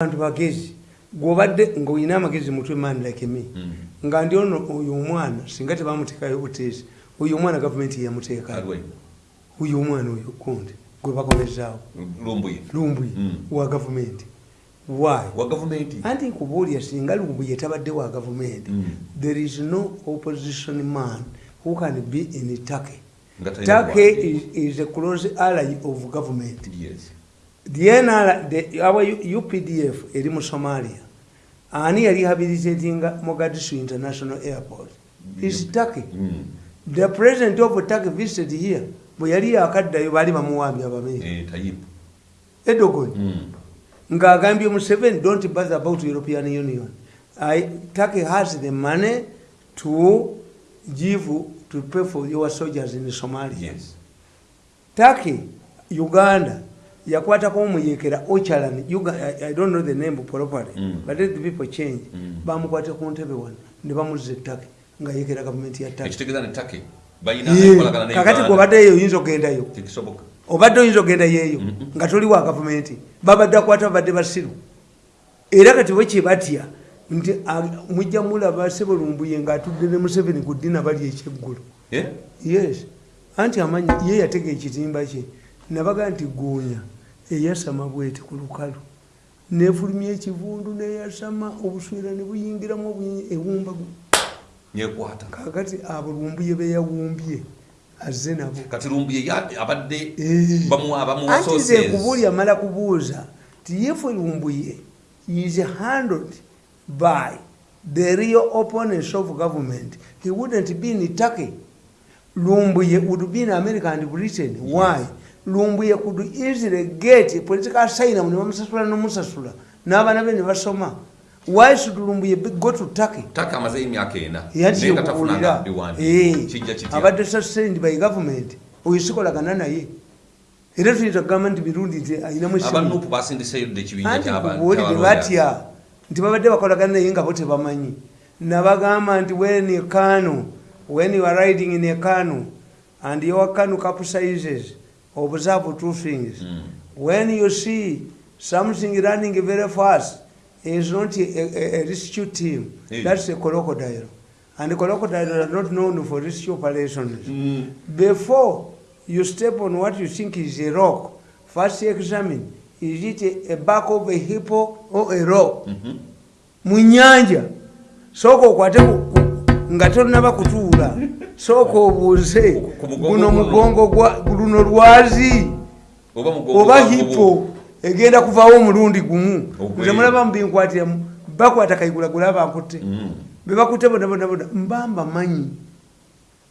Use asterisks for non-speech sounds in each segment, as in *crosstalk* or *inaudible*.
abantu bagezi gwobadde ngaolina amagezi mutwe man like me Mm. nga ndi ono oyo omwana singa tebamuteekayo buteesi oyo omwana gavumenti yamuteekayo Alwe. oyo omwana oyo kundi gwe bakomezaawo lumbuye Mm. wa gavumenti. Anti nkubuulya singa lumbuye tabadde wa gavumenti Mm. there is no opposition man who can be in turkey. Turkey is, is a close ally of government. Yes UPDF eri mu Somalia. Ani yali habilitatinga Mogadishu International Airport? Is Turkey. Mm. the president of Turkey visited here. Bwe yali yakaddayo baali bamuwambye abameeri Eh, tayipu Erdogan. Mm. ng'agambye Museveni don't bother about European Union. I, Turkey has the money to give to pay for your soldiers in Somalia. Yes. Turkey, Uganda, yakwatako omuyekera Ocalan, Uga- I, I don't know the name properly, Mm. but let the people change. Mm. Bamukwate ku ntebe wano ne bamuzza ettaka nga yekera gavumenti ya ne Kakati Uganda. gw'obaddeyo oyinza ogendayo. Obadde oyinza ogendayo eyo Mhm. nga toli wa gavumenti. Babadde akwata babadde basiru. Era kati bwe kye batya nti mujja mulaba Ssebalumbuye ng'atudde ne Museveni ku ddina bali ekyeggulo. Eh? yes anti amanyi ye yatega ekitimba kye nabaga nti goonya eyasama bwete ku lukalu. Nefulumya ekivundu neyasama obuswera ne buyingiramu ewumba kakati abo lumbuye beyawumbye azze nabo. Kati lumbuye abadde Eh. anti nze kubuli amala kubuuza ti yefe lumbuye is handled by the real opponents of government. He wouldn't be in turkey. Lumbuye would be in america and britain. Why lumbuye could easily get a political asylum ne bamusasula nomusasula. N'abaana be ne basoma why should lumbuye go to turkey? Take amazeyo emyaka ena. Naye nga tafunanga yakikubuulira biwandi kijja kitya abadde sustained by government. Oyo sikolagana naye. Era tuyinza kugamba nti mirundi nti ayinamu esimu abanupu basindiseyo dde ekibinja anti ky'abantu kubuulire batya? Nti babadde bakolagana naye nga bo tebamanyi. Nabagamba nti when a canoe, when you are riding in a canoe and your canoe capsizes observe two things Mm. when you see something running very fast is not a, a, a rescue team Yeah. that's a crocodile and crocodiles are not known for rescue operations Mm. before you step on what you think is a rock first examine is it a, a back of a hippo or a rock Mhm. mu nyanja sooka okwate ku- ku- nga tonaba kutuula sooka obuuze guno mugongo luno lwazi? Oba hippo? egenda kuvaawo omulundi gumu. Nze mulabamu binkwatiramu bakwata kaigulagula bankutte Mm. bebakutte bonabonabona mbamba manyi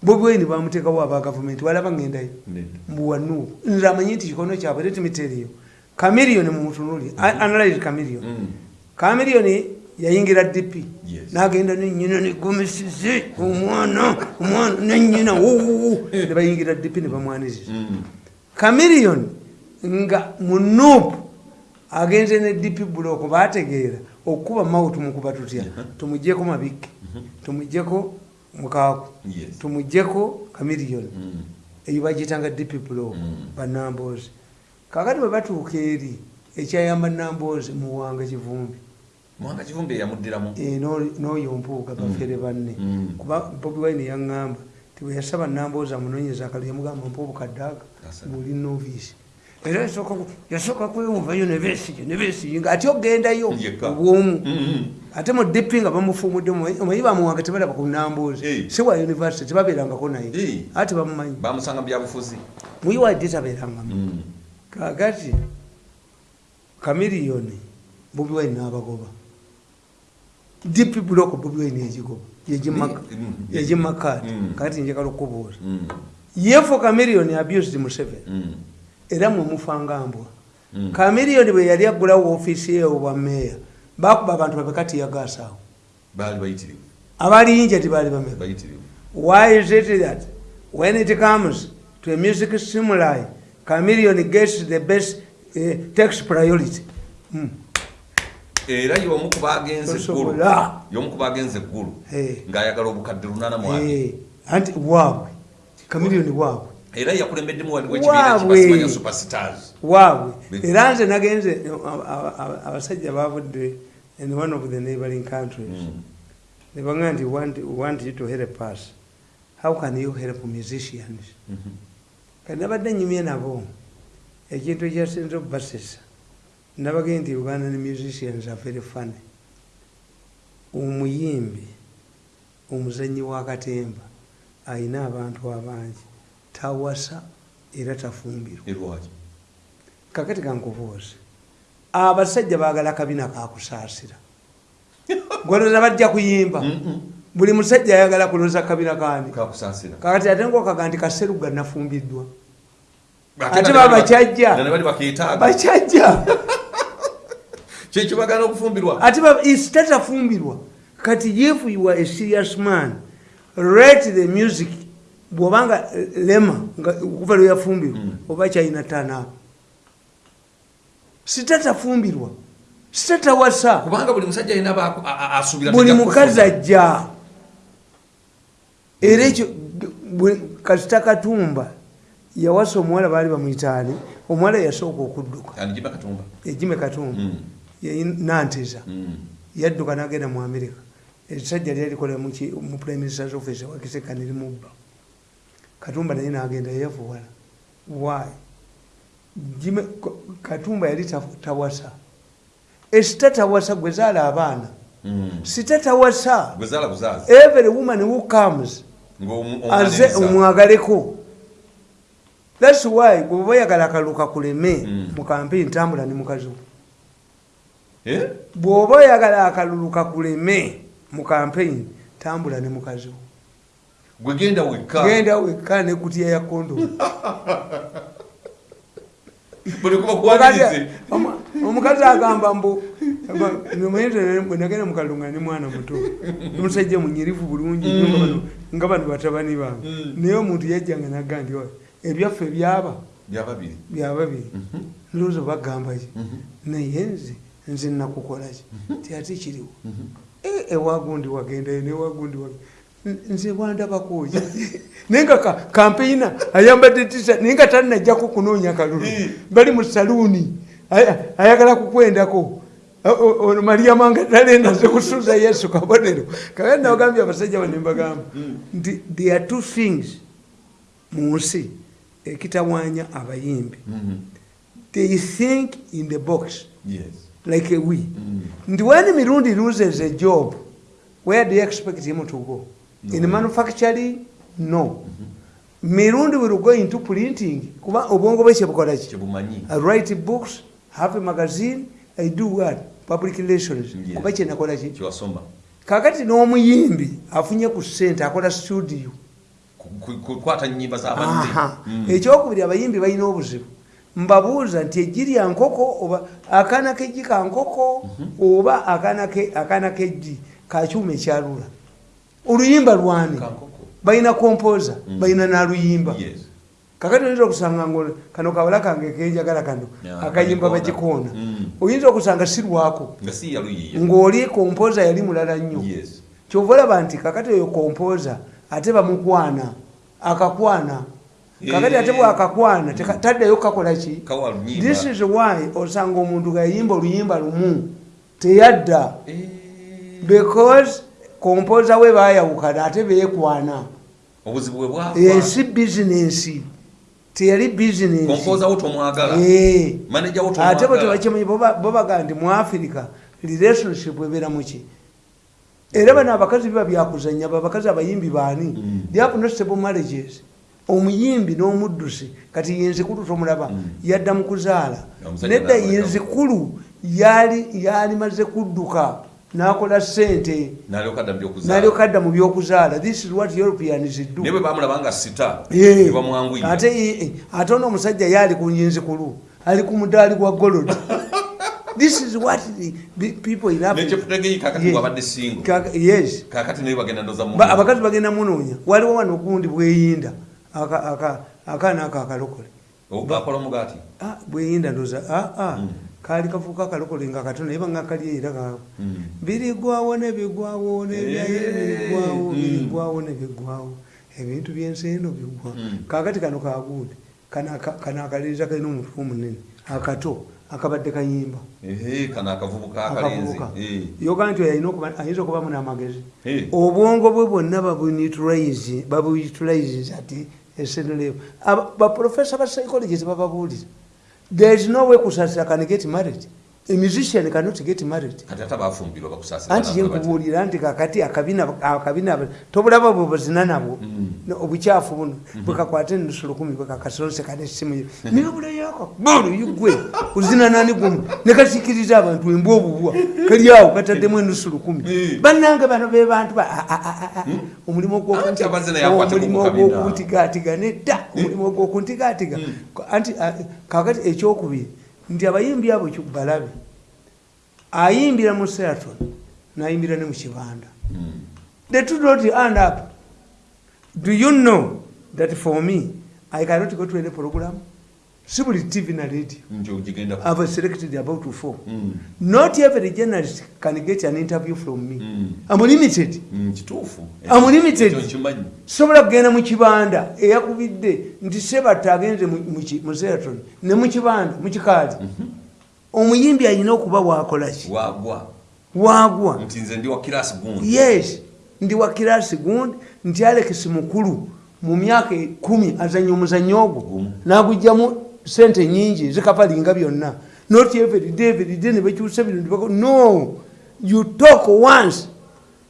bobwaini bamuteekawo aba gavumenti walaba ngendayo Nedda. mbuwanuuku nze amanyi nti kikono kyabwe tetimiteeriyo kamiriyoni mumutunuli analyze kamiriyoni Mm. Yayingira dp nagenda nenyina negomesize omwana omwana nenyina wuuwu nebayingira dp nebamwaniriza kamiriyoni nga munuupu agenze ne dp buloko bategeera okukuba mawutu mukuba tutya? Tumugjeko mabike tumugjeko mukaaku tumugjeko kamiriyoni Mm. eyo bagiyitanga dp Mm. banamboozi kakati bwe batuuka eri ekyayamba namboozi muwanga kivumbi mwanga kivumbi eyamuddiramu Eh, no- n'oyo mpuuga bafere banne. Mm. kuba bobi wine yaŋŋamba ti bwe yasaba namboozi amunoonyeza akalo yamugamba mpa obukaddaaka Asa. ng'oli noviisi. Era yasooka kwewuvayo nebesiyo nebesiyo nga ate ogendayo obwomu. Mm. ate mu dp nga bamufuumudde omanyi bamuwanga tebalaba ku namboozi si wa univesity tebabeerangako naye. Ate bamumanyi. Bamusanga mu byabufuzi. Muyiwadde tabeerangamu Mm. kakati kamiriyoni bobi wine n'abagoba dp block bobi wine yagigoba Mm. yagimakati Mm. kakati njagala okubuuza Mm. yefo kamiriyoni abused museveni Mm. era mwemufanga mbwa Mm. kamiriyoni bwe yali aggulawo ofiisi ye obwa meeya bakuba abantu babekati yagasaawo baali bayitirivu abaliyinja tibaali bameka why is it that when it comes to a music stimuli chameleon gets the best uh, tax priority mm. Era y'omu ku bagenze eggulu y'omu ku bagenze eggulu ng'ayagala obukadde lunana mwabiri Eh, anti waabwe chameleon waabwe. Era yakulembeddemu Waabwe. wekibinakibasimanyo superstars. Waabwe. Era nze nagenze aba- aba- aba- abasajja bavudde in one of the neighboring countries. Mm. nebaga nti want, want you to help us? How can you help musicians? Mhm. kati nabadde nyumye nabo ekintu ekyasinze okubasesa nabagee nti uganda ne musicians are very funny omuyimbi omuzanyi wakatemba ayina abantu abangi. Tawasa era tafumbirwa. Kakati kankubuuze abasajja baagala kabina kakusaasira *laughs* gwoloza bajja kuyimba. Buli musajja ayagala kuloza kabina kani kakati ate ngokaga nti kaseruga nafumbiddwa Ate ate nane baba bali- kyajja. nane bali bakeetaaga bakyajja *laughs* kyekyo bagana okufumbirwa ate ba- is- tatafumbirwa kati if you are a serious man rate the music bwobanga eh, lema okuva lweyafumbirwa Mm. oba kyalina tanaapa sitatafumbirwa sitatawasa kubanga buli musajja alina asuubira buli mukazi ajja. Era ekyo kasita katumba yawasa omuwala baali bamwitaani omuwala yasooka okudduka. Ejime katumba Nanteza. Mm. yadduka nagenda mu amerika ekisajja lyali likola mu prime ministers office wakisekani limubba katumba naye nagenda why? Jimmy- Ko- katumba yali ta- tawasa. Esitatawasa gwe zaala abaana. Mm. sitatawasa gwezaala every woman who comes aze omwagaleko. Thats why bweoba oyagala akalulu kakuleme Mm. mu kampeni tambula ne mukazi wo? Bw'oba oyagala akalulu kakuleme mu kampeni tambula ne mukazi wo. Gwe genda wekka. Genda wekka nekutya ya kondomu *laughs* omukazi agamba mbu bwe nagenda mukalulu nga ne mwana muto. Omusajja munyirivu bulungi nnyo nga bano- batabani bange Mm. naye omuntu yajjanga nagga nti "Oy, ebyaffe byaba. Byababiri Mhm. ndowooza bagamba ki? Mhm. naye nze nze nakukola ki? Tiate kiriwo? Mhm. Eh, ewagundi wagendayo newagundi nze bwandabakoki *laughs* naye nga ka- kampeyina ayambadde tisa naye nga talinajjako kunoonya kalulu. Eh. bali mu saluuni aya- ayagala kukwendako. Ono mariama nga talendaze kusuuza yesu kabonero. Kakati nawagambye abasajja bane mbagamba nti there are two things mu nsi ekitawanya abayimbi. Mhm. they think in the box. Yes. Like a we. Mm. nti when mirundi loses a job where do you expect him to go? No. in manufacturing? No. Mirundi will go into printing kuba obwongo bwe kyebukola ki? I write books have a magazine i do what? Public relations. Kuba kyenakola ki? Kyewasoma kakati n'omuyimbi afunye ku ssente akola studio. Ku- ku- kukwata nyimba z'abadde Aha. Mm. ekyokubiri abayimbi balina obuzibu mbabuuza nti eggi lya nkoko oba akaana keggi ka nkoko oba akaana ke- akaana keggi kakyuma ekyalula oluyimba lwani? Balina kompoza Mm. balina naluyimba. Kakati oyinza okusanga ngo kano kawala kange kenjagala kano. Akayimba bagikoona. Mm. oyinza okusanga si lwako? Ng'oli kompoza yali mulala nnyo. Kyova olaba nti kakati oyo kompoza ate bamukwana akakwana kakati ate bwakakwana taddayo kakola ki? Kawa lunyimba this is why osanga omuntu gayimba oluyimba lumu teyadda. Eh, because kompoza we bayawukana ate beekwana. Bwafa ensi bizinensi teyali bizinensi kompoza wo tomwagala. Eh. bwe tebakimanyi bo bagaa nti mu afirika relationship ebeera muki era bano abakazi biba byakuzanya babakazi abayimbi baani? Mm. they have no stable marriages omuyimbi n'omuddusi kati yenzikulu tomulaba Mm. yadda mu kuzaala. Nedda yenzikulu yali yali maze kudduka n'akola ssente. Nalyoka dda byokuzaala. N'alyoka adda mu byokuzaala. This is what europeans do. Naye bwe bamulaba nga sita Eh, ate ono omusajja yali ku nyinzikulu ali ku mudaali gwa golodi *laughs* this is what people Yes. abakazi bagenda munoonya. Waliwo wano okundi bweyinda akaana ako akalokole akola mugaati Ah, bweyinda ndoza ah, ah, Mm. kaali kafuuka akalokole nga katono naye banga kali era kaako Mm. birigwawo nebigwawo nebyaye Eh, birigwawo mm. birigwawo nebigwawo ebintu byensendo bigwa Mm. kakati kano kagundi kano akaliriza kalina omutwe omunene akato akabadde kayimba. Kano akavubuka akalenzi akavubuka. Eh. yoga nti ayinza okubamu n'amagezi. Obwongo bwe bwonna babuyutilize ati eseneleyo baprofesa ba psychologist bababuulira. There is no way kusasira can get married a musician cannot get married. Anti kyenkubuulira nti kakati akabina tobulaba bwe buzina nabwo Mm. Obukyafu buno. Bwekakwata enusu lukumi bwekakasonseka nesimu yo nebuleyako bulu yugwe uzina nani gumu? Nekasikiriza abantu embwa obubwa. Kali awo kataddemu enusu lukumi Mm. bannange bano be bantu a- omulimu ogw'okuntigaatiga nedda. Omulimu ogw'okuntigaatiga anti kakati ekyokubiri nti abayimbi abo balabe ayimbira mu seraton nayimbira ne mu kibanda. Mm. the two not end up. Do you know that for me i cannot go to any program si buli tv na radio. I've selected about four. Mm. not every journalist can get an interview from me. Mm. i'm limited. Mm, I'm limited. Sobola kugenda mu kibanda eyakubidde nti sebata agenze mu- seraton ne mu kibanda mu kikaali. Omuyimbi alina okuba wakolaki wagwa. Wagwa. Nti nze ndi wa kirasi gundi yes ndi wa kirasi gundi nti alex mukulu mu myaka ekumi azanya omuzanyo ogwo. Gumu. Sente nyingi zikapalinga byonna. Not everyday everyday nebakyusa bino no. You talk once.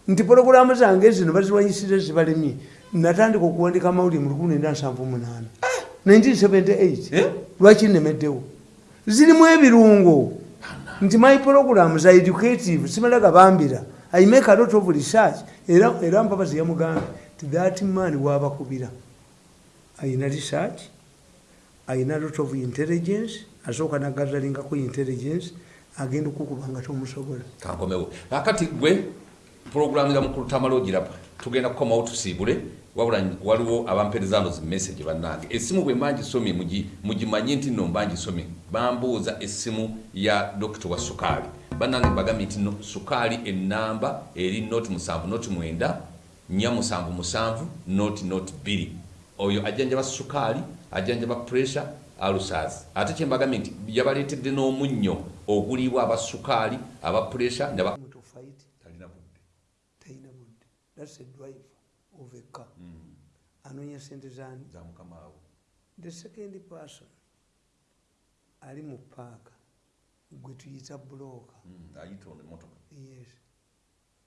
Nti pologulamu zange zino baziwanyisire zibalemye natandika okuwandika amawulire mu 1978 1978 Eh? lwaki nemeddewo? Zirimu ebirungo. Nti my programs are educative. Simala gabambira i make a lot of research. Era era mpabazi yamugambye ti that man wabakubira. Ayina research ayina lot of intelligence asooka nagazalingako intelligence agenda okukuba nga tomusobola. Kankomewo. Akati gwe puroguramu ya mukulu tamala ogiraba tugenda kukomawo tusiibule wabula waliwo abampereza no zimessage bannange. Essimu bwe mba ngisomye mugi- mugimanye nti nno mba ngisomye bambuuza essimu ya dokita wa sukaali. Bannange bagambye nti no sukaali enamba eri noti musanvu noti mwenda nya musanvu musanvu noti noti bbiri. Oyo ajjanjaba sukaali ajjanjaba pressure alusas ate kyembagambye nti yabaleetedde n'omunnyo oguliibwa abasukaali aba pressure thats a drive of a car. Anoonya sente zani za mukama we the second person ali mu paaka gwe tuyita bulooka Mm, ayita ono emotoka yes.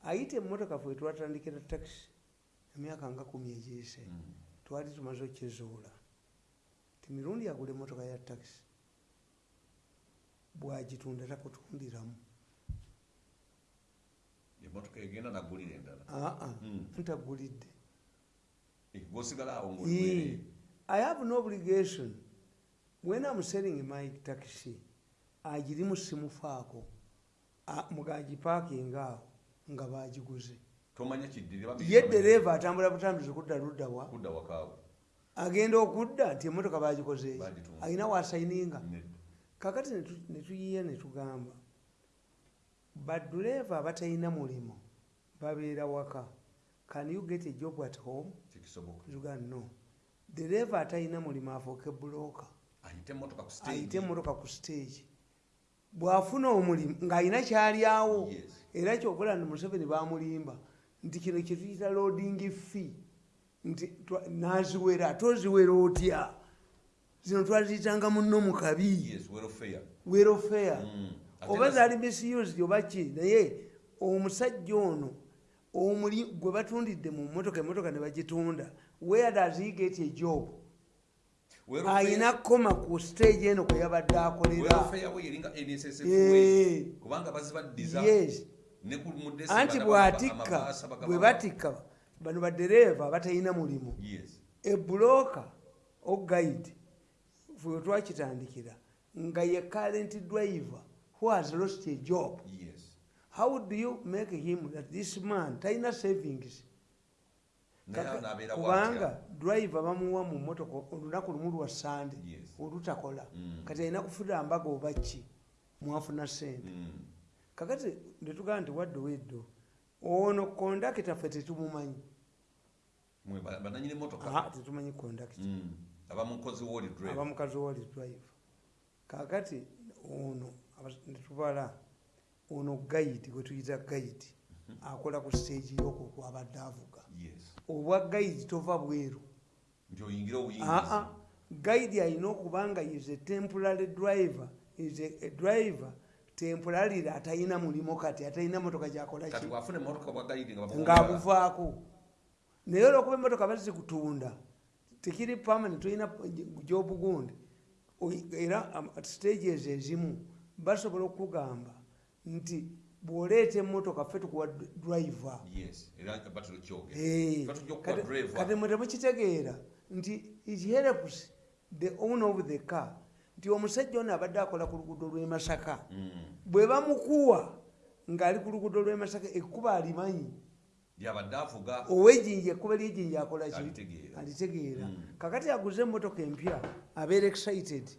Ayita emmotoka fwe twatandikira taxi emyaka nga kumi egiyise. Twali tumaze okkizuula ti mirundi agula emmotoka ya taxi. Bwagitunda takutundiramu. Emotoka egenda nagulira endala. Aa Mm. ntagulidde. Ngaoliwere i have no obligation. When i'm selling my taxi agirimu simufaako A- mugagipakinga awo nga bagiguze tomanya kiddirira ye dereeva atambula butambuzi kudda luddawa agenda okudda nti emotoka bagikoze Bagitunda. alina wasayininga. Nedda. kakati netu- netuyiye netugamba baduleeva abatalina mulimu babeera waka. Can you get a job at home? Tugaa no. Dereeva atalina mulimu afuuke bulooka ayite emotoka ku stage. Bw'afuna omulimu ng'alina kyalyawo era kyokola nti museveni bamulimba nti kino kyetuyita loading fee nti naziwera toziwera otya? Zino twaziyitanga muno mu kabi. Welfare Mm. Oba zaali misused oba ki? Naye omusajja ono omuli gwe batundidde mu motoka emotoka ne bagitunda where does he get a job? Ayina koma ku stage eno kwe yabadde akolera. Eh. anti bw'atikka bwe batikka bano badereeva abatalina mulimu. Yes. Ebulooka oguide fwe twakitandikira nga ye current driver who has lost a job? Yes. How do you make him that this man talina savings? Kubanga driver bamuwa mu motoka olunaku lumu lwa sande olutakola. Mm. kati alina kufuna mbaga oba ki? Mwafuna sente Mm. kakati netugamba nti wadde weddo ono kondakita ffe tetumumanyi bananyini motoka tetumanyi conduct Mm. aba mukozi woli drive. Aba mukazi wali drive. Kakati ono abas- netubala ono gaidi gwetuyita gaidi akola ku stage yoko kwabadde avuga. Yes. Obwa gaidi tova bweru. Aa gaidi alina okuba nga is a temporary driver is a, a driver temporarily atalina mulimo kati atalina motoka gyakola kati ki bwafuna emotoka bwa gaidi nga bamuwa- ngaabuvaako naye olwokuba emotoka bazikutunda tekiri permanent olina jobu gundi Oyi- era stages ezimu basobola okugamba nti bw'oleeta emotoka ffe tukuwa driver Eh, kati- driver. kati mwe temukitegeera nti it helps the owner of the car nti omusajja ono abadde akola ku luguudo lw'e masaka Mm. bwe bamukuwa ng'ali ku luguudo lw'e masaka ekkuba alimanyi owejinja ekkuba lyejinja akola ki? Alitegeera. Mm. kakati aguze emmotoka empya abeera excited.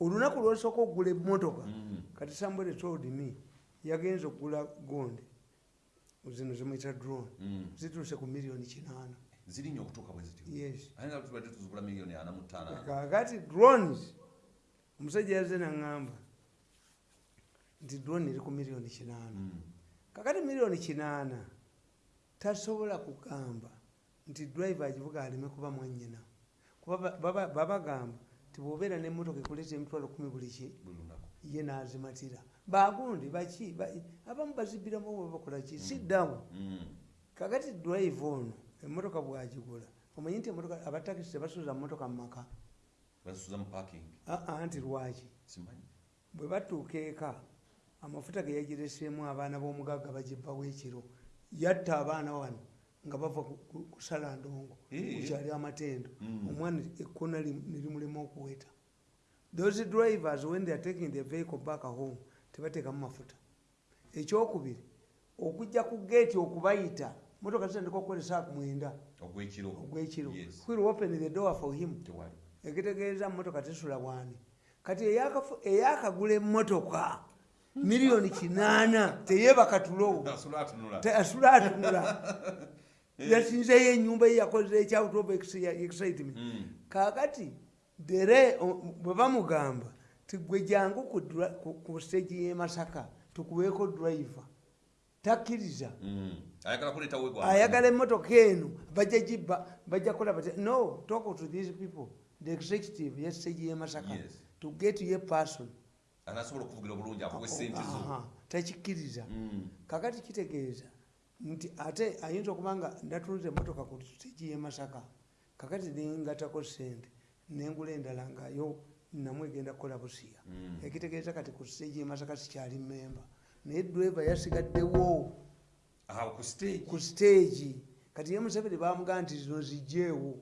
Olunaku lwosooka okugula emmotoka Mm. kati sambwere told me yagenza okugula gonde. Zino zimuyita drone. Mm. zituuse ku miliyoni kinaana. Zirinya okutuuka bwe zityo. Yes. Ate nga tubadde tuzigula miliyoni ana mu ttaano kakati drones omusajja yaze naŋŋamba nti drone eri ku miliyoni kinaana. Kakati miliyoni kinaana tasobola kugamba nti driver agivuga aleme kuba mwanyina kuba ba- baba- babagamba nti bwobeera nemotoka ekuleeta emitwalo kumi buli ki? Ye nazimatira. Bagundi baki ba- abamu bazibiramu oba bakola ki? Siddamu Mm. kakati drive ono emotoka bwagigula omanyi nti emotoka abatakisi tebasuuza mumotoka mu maka? Bazisuza mu parking. Aa nti lwaki? Bwe batuuka eka amafuta ge yagireseemu abaana b'omugagga bagibbawo ekiro yatta abaana wano nga bava ku- ku- kusala ndongo kukyali amatendo. Mm. omwana ekkona li- ne limulema okuweta. Those drivers when they are taking the vehicle back home tebateekamu mafuta. Ekyokubiri okujja ku geeti okubayita motoka zitandika okukolesa mwenda. Ogwekiro. Will open the door for him? Ekitegeeza motoka tesula bwani. Kati eyakagula emotoka miliyoni kinaana. Teyebaka tulo asula atunula. Atunula. *laughs* Yasinzeyo enyumba ye yakoze ekyauto of excitement. Mm. kakati dere bwe bamugamba tigwe jangu ku stage y'emasaka tukuweeko driver. Takkiriza. Mm. ayagala emotoka eno bajja gibba bajja kola bati no talk to these people. The executive yestage y'emasaka to get ye person anasobola okuvugira obulungi akuwe sente zo. takikkiriza Mm. kakati kitegeeza nti ate ayinza okuba nga ndatunze emotoka ku stage y'emasaka kakati nengatako sente nengula endala ngayo namwe egenda kukola busiya. Mm. ekitegeeza kati ku stage y'emasaka sikyali memba naye driver yasigaddewo ku stage? kati ye museveni bamugamba nti zino zijjeewo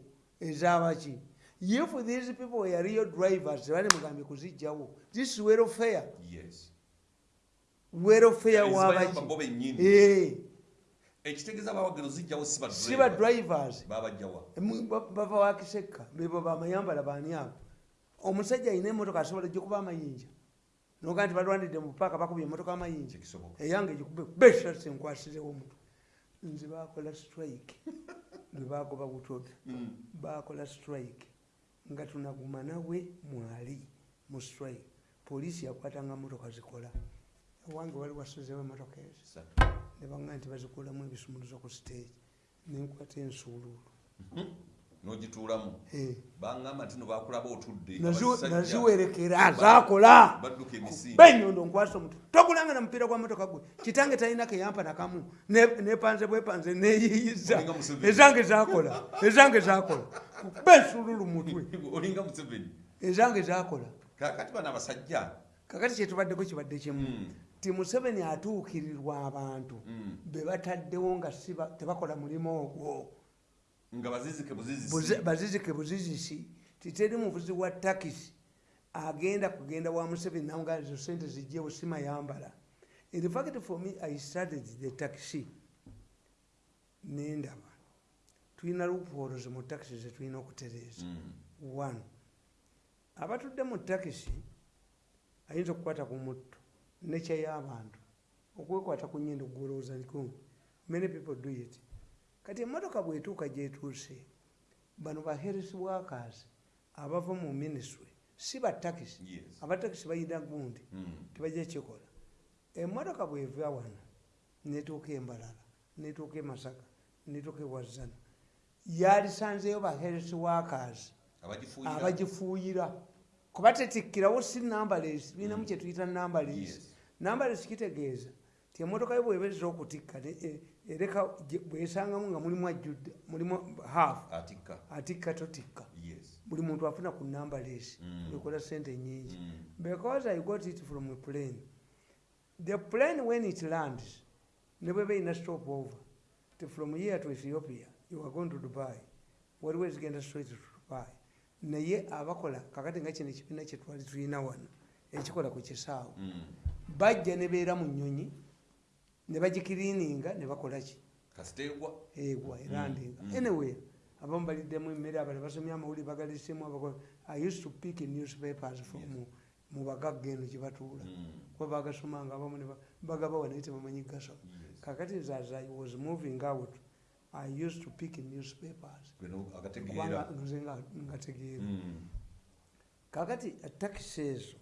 ezabaki if these people were real drivers tebali mugambye kuzijjawo this welfare yes. Welfare wabaki ekitegeeza abawagiro zijjawo si ba si ba driver. drivers. Babajjawa Emu- ba- bava wakisekka bebo bamayambala baani abo. Omusajja alina emotoka asobola gyokuba amayinja. Noga nti balwanidde mu paaka bakubye emotoka amayinja. Eyange gikube besasi enkwasirewo omutwe nze bakola strike. *laughs* Lwe bagoba butodo Mm. bakola strike nga tunaguma nawe mwali mu strike poliisi yakwatanga motoka zikola. Ewange wali wasozewo emotoka ezo. Nebaga nti bazikulamu ebisumuluzo ku stage. Nenkwata ensuuluulu n'ogituulamu. Baŋŋamba nti no bakulaba otudde naziwerekera zakola benyondo nkwasa omuntu togulanga na mupiira gwa motoka gwe. Kitange talina keyampa nakamu Ne- nepanze bwepanze neyiyiza ezange zakola ezange zakola. Bensululu mutwe. *laughs* Olinga museveni. Ezange zakola. Kakati bano abasajja kakati kyetubaddeko kibadde kimu. Mm. ti museveni atuukirirwa abantu. Mm. be bataddewo nga tebakola mulimu ogwo nga bazizike Buzi- buzizisi titeri muvuzi wa takisi agenda kugenda wa museveni naga ezo sente zijjewo simayambala in fact for me i started the taxi nendaba. Tulina loopholes mu takisi zetulina okutereeza. Mm. one abatudde mu takisi ayinza okukwata ku mutto nekya y'abantu okwekwata ku nyindo gwolowooza niko many people do it kati emotoka bwetuuka gyetuuse bano ba health workers abava mu ministry si batakisi abatakisi bayina gundi Mm. tebajja kikola emotoka bweva wano netuuka embalala netuuka emasaka netuuka ewazana yalisanzeyo ba health workers abagifuuyira. kuba tetikkirawo si nambales binamu kyetuyita nambales Yes. nambales kitegeeza ti emotoka yo bwebeza okutikka ne- e- ereka bwesangamu nga mulimu ajjudde mulimu half atikka totikka yes. Buli muntu afuna ku nambales Mm. ekola sente nyingi Mm. because i got it from a plane. The plane when it lands ne bweba ina stop over ti from here to ethiopia you are going to dubai. Waliwo ezigenda straight to dubai. Naye abakola kakati nga kino ekibiina kyetwali tulina wano ekikola ku kisaawo Mm. bajja ne beera mu nyonyi ne bagikiriininga ne bakola ki? Kasiteegwa egwa erandinga Mm. anyway abamu baliddemu emmere abala basomye amawulire bagalisemu abakola i used to pick newspapers from Yes. mu- bagagga eno gye batuula. Mm. kuba bagasomanga abamu bagabawa naye tebamanyi gasoma kakati as i was moving out i used to pick newspapers. Nze nga- ngategeera. Mm. kakati takisi ezo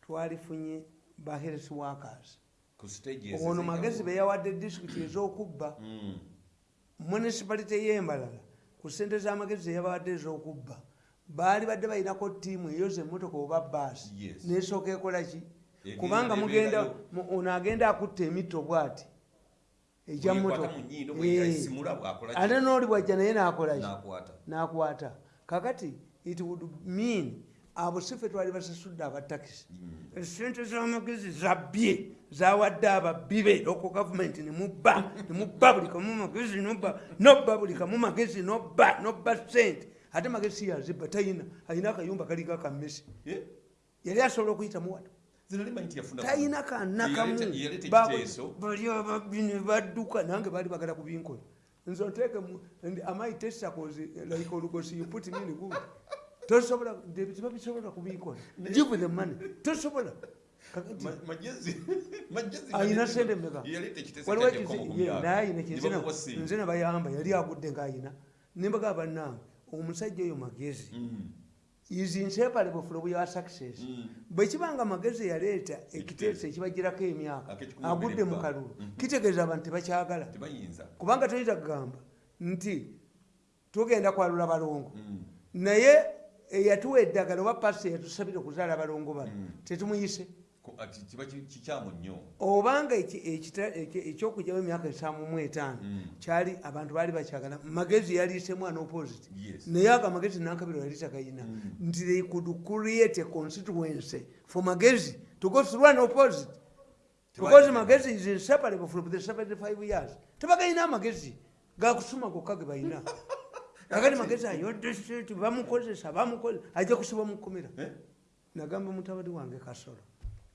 twalifunye ba health workers ono magezi beyawadde disitulikiti ez'okubba. Mm. municipality y'embalala ku sente z'amagezi zeyabawadde ez'okubba baali badde balinako ttiimu eyoza emmotoka oba baasi nesooka ekola ki? Egenda kubanga mugenda ono agenda akutta emitto bwati. Bweyayisimula bw'akola ki? ate n'oli bwajja naye n'akola ki? N'akwata. N'akwata. Kakati it would mean abo si ffe twali basasudde abatakisi. Esente z'amagezi zabbye zawadde ababbi be loko gavumenti nemubba nemubba buli kamu magezi nobba nobba buli kamu magezi nobba nobba sente ate magezi yazibba tayina ayina akayumba kaliko akammesi Eh? yali asobola okuyitamu wano talina kanakamu bali ababbi ne badduka nange baali bagala kubinkola nze nteeke mu- and am I testicles, like olugosi you put me in good tosobola tiba bisobola kubinkola give the money tosobola ayina sente meka nze nabayamba yali agudde ngaayina nembaga bannange omusajja oyo magezi. Mm. is inseparable from your success. Mm. bwekibanga magezi yaleeta ekiteeso ekibagirako emyaka agudde mu kalulu. Mhm. kitegeeza abantu tebakyagala. Kubanga toyinza kugamba nti tugenda kwalula balongo Mm. naye eyatuwa eddagala oba pasi yatusabire okuzaala balongo bano Mm. tetumuyise ki- kikyamu nnyo. Obanga ekyokugyamu emyaka esaamu mu etaano Mm. kyali abantu baali bakyagala magezi yaliise mwana opposite naye ago amagezi nankabiro yali takayina Mm. nti they could create a constituency for magezi to go through an opposite because magezi is inseparable from the 75 years. Tebagayina amagezi gakusuma gokka ge bayina *laughs* kakati magezi ayodde state bamukozesa bamukozesa ajja kusiba mukomera Eh? nagamba mutabani wange kasolo.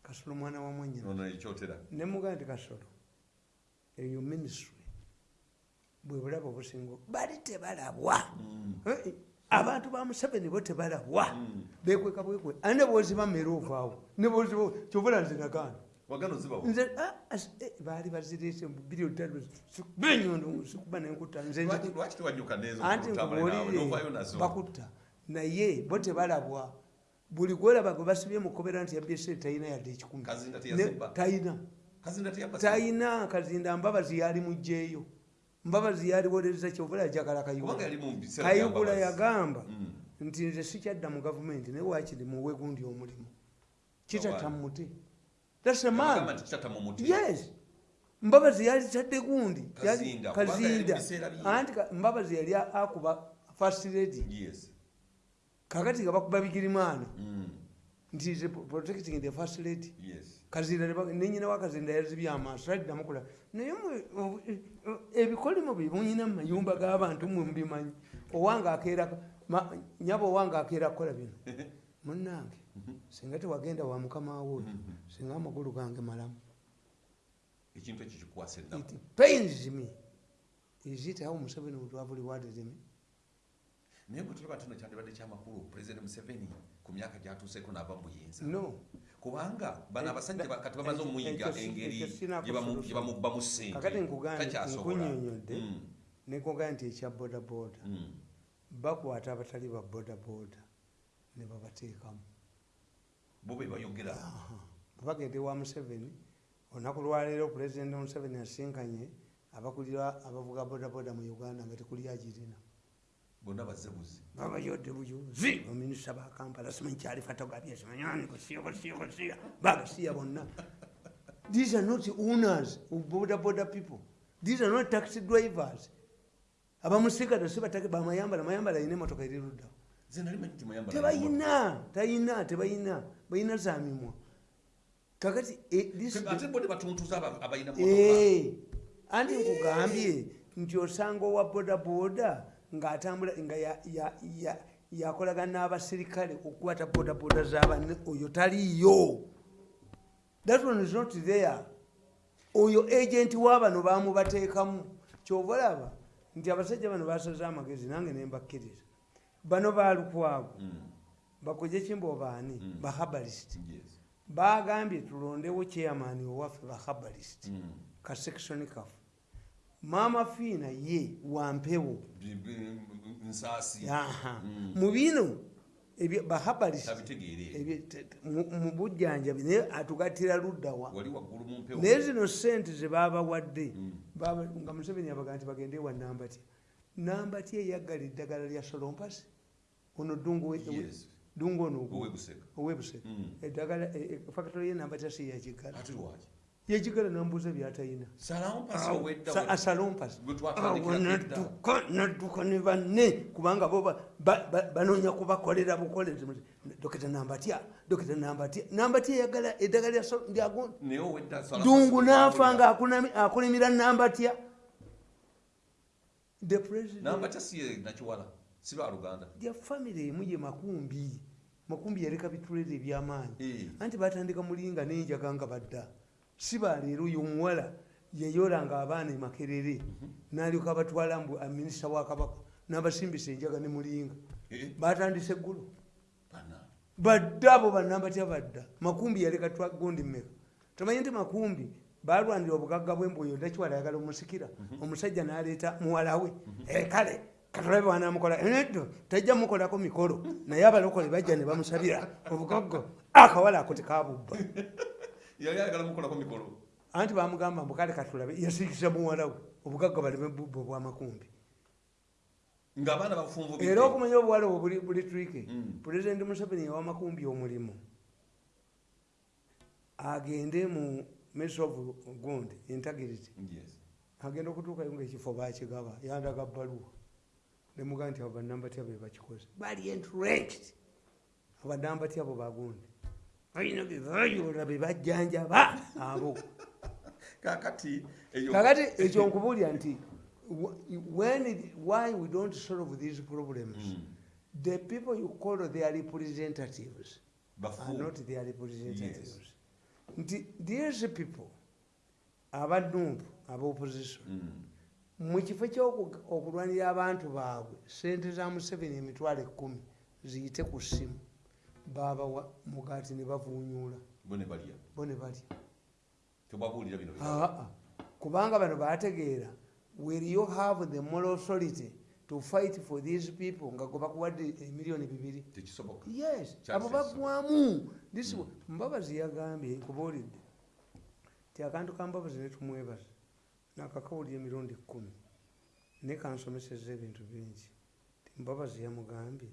Kasolo mwana wa ekyotera. Nemugaa nti kasolo eyo ministry bwe bulaba obusinga bali tebalabwa. Mm. Eh, abantu ba museveni bo tebalabwa. Mm. bekweka bwekwe. Ani ne bwoziba mmere ovaawo. Ne bwoziba kyovula nze nagaana wagano zibawo nze ah, as- eh, baali bazireese mu bilioni tatu benyondo sikuba nenkutta. Nze nze- Lwaki- lwaki tewanyuka nezo anti kutamale naawe, novaayo nkubuulire bakutta. Naye bo tebalabwa. Buli gwolaba gwe basibye mukobera nti yabyese talina yadde ekikumi. Talina talina kazinda mbabazi yali mugjeeyo mbabazi yaliwolereza kyovula yajagala kayugula yagamba Mm. nti nze sikyadda mu gavumenti naye wakiri muwe gundi omulimu. Kitata kitata mu muti yes. Mbabazi yali kyadde gundi Yali- Kazinda, anti mbabazi yali akuba first lady. Yes. Kakati nga bakuba bigirimana Mm. nti ze protecting the first lady. Yes. Kazinda nenyina wa kazinda yazibye amaaso addamu kula naye ebikolimo bye munyina mu mayumba g'abantu mwe mubimanyi. Owange akeera nyaba owange akeera kukola bino. *laughs* Munnange singa tewagenda wa mukama wo oyo singa amagulu gange malamu. Ekintu ekyo kikwasa ennaku. It pains me. Is it how museveni would have rewarded me? Naye bwe tulaba tino kyandibadde kyamakulu pulezidenti museveni ku myaka gyatuuseeko n'ava mu buyinza. No. Kubanga bano abasajja Eh, kati bamaze ekyo si- engeri ekyo sinakusulusa. gye bamu- gye bamubbamu ssente. Nkunyonyodde Mm. nekogaa nti ekya bodaboda Mm. bakwata abatali ba bodaboda ne babateekamu bo be bayogera bagende wa museveni olunaku lwaleero pulezidenti museveni asinkanye abakulira abavuga bodaboda mu uganda nga tekuli agirina bonna bazebuzi babayodde buyuzi baminisita bakampala simanyi kyali fatogabye simanyani kusiya kusiya kusiya bagasiya bonna. These are not owners of boda boda people. These are not taxi drivers. Abamusigata sibatake bamayambala mayambala ayina emotoka eri luddawo tebayina tayina tebayina bayina za mimwa. Kakati anti nkugambye nti osanga owa bodaboda ngaatambula nga ya- ya- ya- yakolagana n'abasirikale okukwata bodaboda zabanne oyo taliiyo that one is not there. Oyo agenti wabano bamubateekamu kyova olaba nti abasajja bano basaze amagezi nange nembakkiriza bano balukwago Mm, bakoje kimba obaani Mm. bahabalist yes. bagambye tulondewo chairman owaffe bahabalist Mm. ka section kafu maama fiina ye wampewo. Mm. mu bino ebyo bahabalist tabitegeere. ebyo te- te- mu mu bujjanjabi naye atugattira luddawa naye zino sente zebabawadde Mm. nga museveni yabaga nti bagende wa nambatya nambatya eyaggala eddagala lya solompasi ono dungu Yes. dungu ono ogwo. owebuseka owebuseka Mm. eddagala fakitole ye nambatya si yakigala ate lwaki yakigala nambuuza byatayina salawo mpasi owedda Sa- asalompasi Gwe twatandikira edda. nadduka nadduka ne banne kubanga bo ba- ba- ba- banoonya kubakolera bukolezi dokita nambatya dokita nambatya nambatya eyagala eddagala lya Sol- lya Gon- naye owedda salawo dungu mpasi naafa owedda. nga akunami- akulimira nambatya the president namba siye nakiwala si baluganda ya famire emu ye makumbi. Makumbi yaleka bitulere ebyamaanyi. Anti batandika mulinga nenjaga nga badda. Si baleero yomuwala yayolanga abaana emakerere. Nalyoka batwala mbu minisita wakabaka nabasimbisa enjaga ne mulinga batandise eggulo. Badda abo banambatya badda. Makumbi yaleka twagondi mmeka. Tamanyi nti makumbi balwanira obugagga bwembuoyo ndakiwala ayagala omusikira. Omusajja naleeta muwala we. "Eh, kale katulabe wanamukola neddo tajja mukolako mikolo. Naye abalokole bajja ne bamusabira obugagga akawala ako tekabubba. *laughs* Yali ayagala mukolako mikolo. Anti bamugamba mbu kale katulabe yasiikisa muwala we obugagga baleme bubba obwamakumbi ngaabaana bafunvu era okumanya obuwala obwo buli- trike Mm. pulezidenti museveni yawamakumbi omulimu agende mu ministry of gund integrity. Agenda okutuukayo ngaekifo bakigaba yandaga baluwa nemugaa nti abo banambatya be bakikoze bali entrenched. Abanambatya abo bagundi balina bebayola bebajjanjaba abo. *laughs* Kakati ekyo nkubuulira nti wh- when it- why we don't solve these problems Mm. the people you call their representatives are bafu not their representatives. Nti these people abanumpu abaopposition Mm. Mu kifo kyokulwanira abantu baabwe sente za museveni emitwalo ekumi ziyite ku ssimu. Babawa mugaati ne bavuunyuula. Bo ne balya. Bino bya- Aa, kubanga bano bategeera will you have the moral authority to fight for these people? nga gwe bakuwadde emiliyoni bibiri. Yes abo bagwamu This wa- mbabazi yagambye nkubuulidde ti akantu ka mbabazi netumwebaza nakakawulira emirundi kkumi naye kansomeseza ebintu bingi. Ti mbabazi yamugambye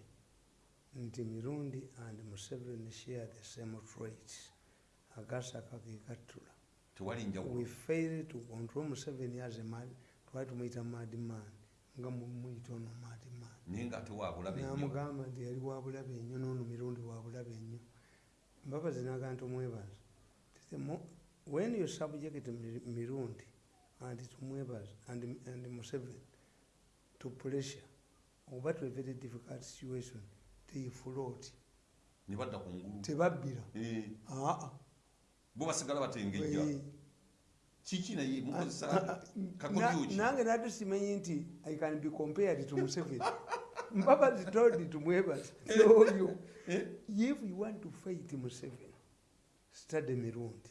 nti mirundi and museveni share the same traits agasaka njawulo we fail to control museveni as a man twali tumuyita madman. Nga muyita ono madman. Naye ngaate waabulabe nnyo. Namugamba nti yali wabulabe ennyo nono mirundi wabulabe ennyo mbabazi naga nti omwebaza when you subject Mi- mirundi and tumwebaza and, and museveni to pressure oba to a very difficult situation. They float ne badda ku ngulu tebabbira Eh, aa bo basigala batengejja Eh, kiki naye mukozesa Na- kakobyuki nange nate simanyi nti i can be compared to museveni. *laughs* Mbabazi told tumwebaza oyo if you want to fight museveni study mirundi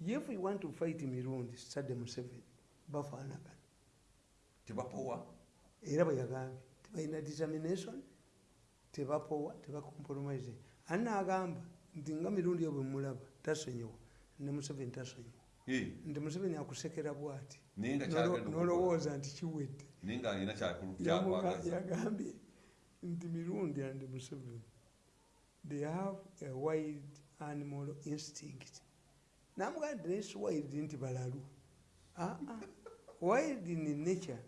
if you want to fight mirundi study museveni bafaanagana tebapowa era bwe yagambye tebalina determination tebapowa tebacompromise ani naagamba nti nga mirundi yo bwe mulaba. Tasonyiwa ne museveni tasonyiwa nti museveni akusekera bwati. Nolowooza nti kiwedde. Yagambye nti mirundi and museveni they have a wild animal instinct naye si wild nti balalu. Aa wild in nature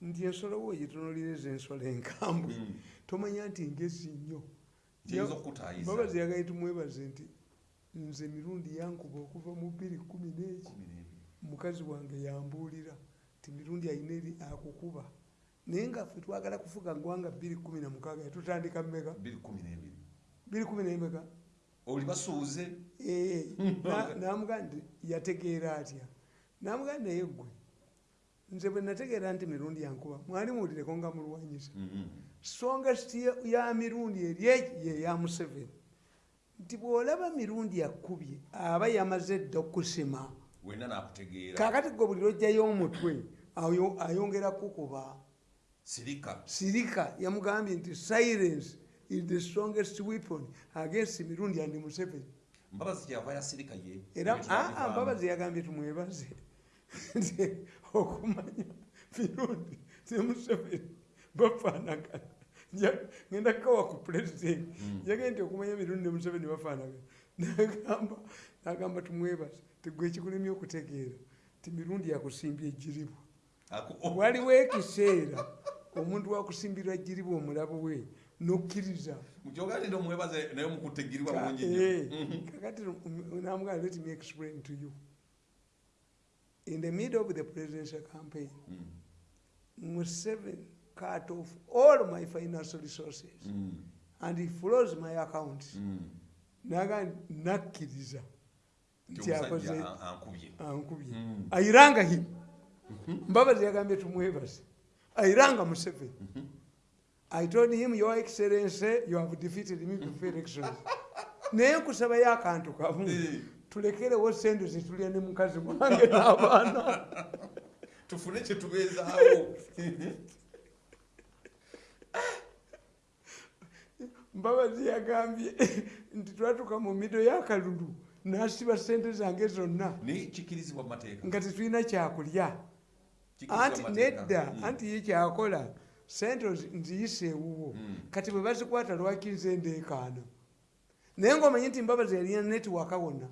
nti ensolo wo gitunulireza ensolo enkambwe. Mm. tomanya nti ngezi nnyo. Babazi yagali tumwebaze nti nze mirundi yankuba okuva mu bbiri kumi n'eki. Mukazi wange yambuulira ti mirundi ayina eri akukuba. Naye nga ffe twagala kufuga gwanga bbiri kumi na mukaaga yatutandika mmeka? Bbiri kumi nemeka? Oli basuuze *laughs* namuga nti yategeera atya? Namuga naye gwe nze bwe nategeera nti mirundi yankuba mwali muwulireko nga mulwanyisa. Mhm. strongest ya- mirundi eri eki ye ya museveni. Nti bw'olaba mirundi yakubye aba yamaze dda okusima. Kakati gwe buli lwojjayo omutwe ayo- ayongera kukuba. Sirika. Yamugambye nti silence is the strongest weapon against mirundi andi museveni mbabazi kyava yasirika ye. Era Ebyo aa twabivaamu. mbabazi yagambye tumwebaze *laughs* nti okumanya mirundi ne museveni bafaanagana. Ngenda kukawa ku pulezidenti yagambye nti okumanya mirundi ne museveni bafaanagana. Nagamba nagamba tumwebaze tigwe ekikulemye okutegeera ti mirundi yakusimbya ejjiribwa. *laughs* Waliwo ekiseera omuntu wakusimbirwa jjiribwa omulabu we nokkiriza. Mukyoganira omwebaze naye mukutegirirwa Ka- bulungi eh, nnyo kakati namugaa let me explain to you. In the middle of the presidential campaign Mhm. museveni cut off all my financial resources Mhm. and he flows my account. Mhm. naga nakkiriza Nti akoze ankubye. Mm. ayiranga him. Mbabazi yagambye tumwebaze. Ayiranga museveni i told him your excellency you have defeated me before elections. *laughs* Naye nkusabayo akantu kamu. Eh. tulekerewo sente zitulya ne mukazi wange n'abaana *laughs* tufune kyetubeezaawo *laughs* mbabazi yagambye nti twatuka mu mido y'akalulu n'asiba sente zange zonna. Naye kikirizibwa mu mateeka. Nga tetulina kyakulya. Kikirizibwa anti mu mateeka. nedda Mm. anti ye kyakola sente nziyisa ewuwo Mm. kati bwe bazikwata lwaki nze ndeekaana? Naye ngaomanyi nti mbabazi yalina netiwaka wonna.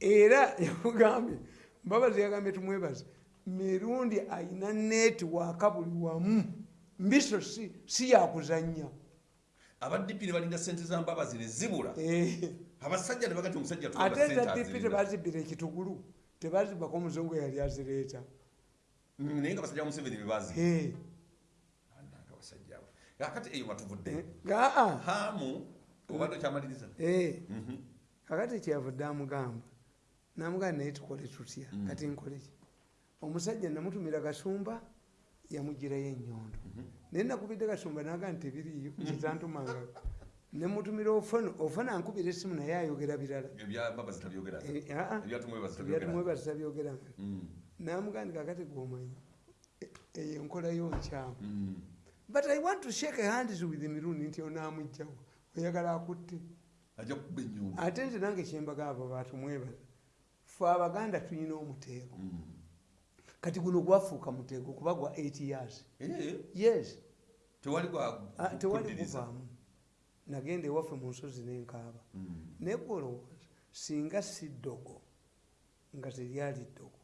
Era *laughs* yamugambye mbabazi yagambye tumwebaze mirundi ayina netiwaka buli wamu. Mbiso si, yakuzanya abaddipi ne balinda sente za mbabazi ne zibula. Eh, abasajja ne bagati omusajja ate tuwanga sente za dipi azirina. tebazibira ekitugulu tebazibako omuzungu yali azireeta. Mm, naye nga basajja ba museveni bebazi kakati eyo matuvudde eh, gaa. Haamu obadde okyamaliriza Eh, Mhm. kakati kyavudde amugamba namugamba naye tukole tutya Mm. kati nkole. Ki omusajja namutumira kasumba yamugirayo enyondo Mhm. naye nakubidde kasumba naga nti tebiriyo kitantumanga nemutumira ofano ofano ankubira esimu naye ayogera birala. Ebya mbabazi tabyogera Eh, ebyatumwebazi tabyogera byatumwebaza tabyogeranga Mm. namugandi kakati gwomanyi eyo enkolayo nkyamu Mm. But i want to shake hands with mirundi nti onamugjawo oyagala akutte. Ajja kukuba ennyumba. Ate nze nange kyembagamba batumwebaza fe abaganda tulina omuteego. Mm. kati guno gwafuuka muteego kuba gwa 8 years. Eh, yes. Tewali Ah, kuvaamu nagenda ewaffe mu nsozi nenkaaba Mm. naye gwolowooza singa si ddogo nga teryali ddogo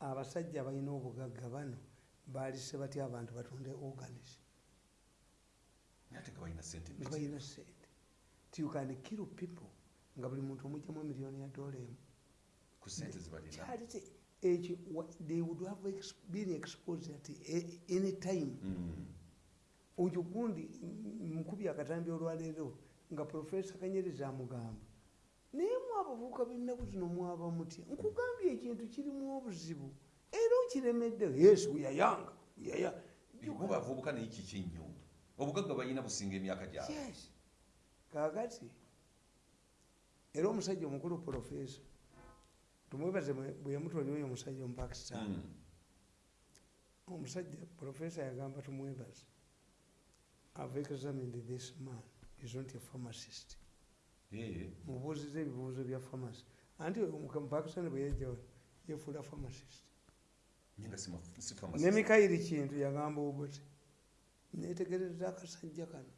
abasajja abalina obugagga bano baalise batya abantu batunde organis ate nga balina sente. Nga balina sente. Ti you can kill people nga buli muntu omugjamu emiliyoni ya dola emu ku sente zebalina kyali te ekyo they would have been exposed at any time. Mm. oyo gundi mukubi akatambi olwaleero nga profesa kanyereza amugamba naye mwabavuuka bennaku kino mwaba mutya? Nkugambye ekintu kirimu obuzibu. Era okiremedde yes uyayanga uyaya bo bavubuka naye kiki nnyo obugagga balina businga emyaka gyabwe. Yes. Kakati era omusajja omukulu profesa tumwebaze bwe- bwe yamutwalira oyo omusajja omupakistan Mm. omusajja profesa yagamba tumwebaze ave examined this man. Is not a pharmacist. Mubuuziza ebibuuzo bya pharmacy. Anti mupakistan bwe yajjawo yefuula pharmacist. Ne mikairi kintu yagamba obuti netegereza akasajja kano.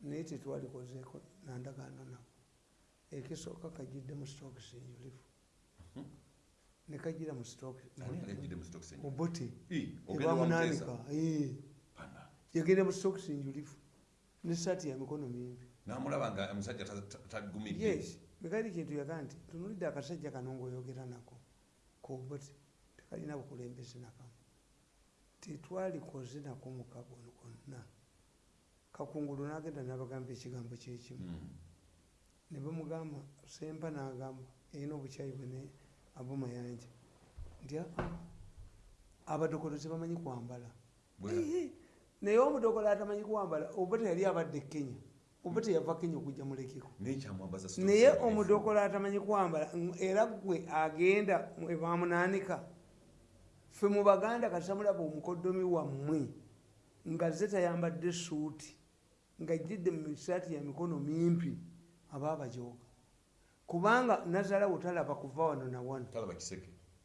Naye tetwalikozeeko nandagaano nako. Ekisooka kajjidde mu nekajjira mu Ani alejjidde mu wa ebamunanika yagenda mu stokis enjulifu ne saati ya mikono mimpi. N'amulaba nga omusajja ta- ta- tagumidde. Mikairi kintu yagaa nti tunulidde akasajja kano ngaoyogera nako kobuti tekalina bukulembeze nakamu. Tetwalikoze nako mukagono konna kakungulu nagenda nabagamba ekigambo kyekimu. Mm. ne bamugamba sempa nagamba erina obukyayi bwene abumayanja nti "Ah, abadokolo tebamanyi kwambala. Bwe- naye omudokolo atamanyi kwambala oba teyali abadde kenya oba teyava kenya okujja mulekeko naye omudokolo atamanyi kwambala ng- era gwe agenda ebamunanika fe mu baganda kasamulaba omukoddomi wammwe nga ze tayambadde suuti ng'ajjidde mu misaati ya mikono mimpi aba abajooga. Kubanga nazalawo talaba kuva wano na wano.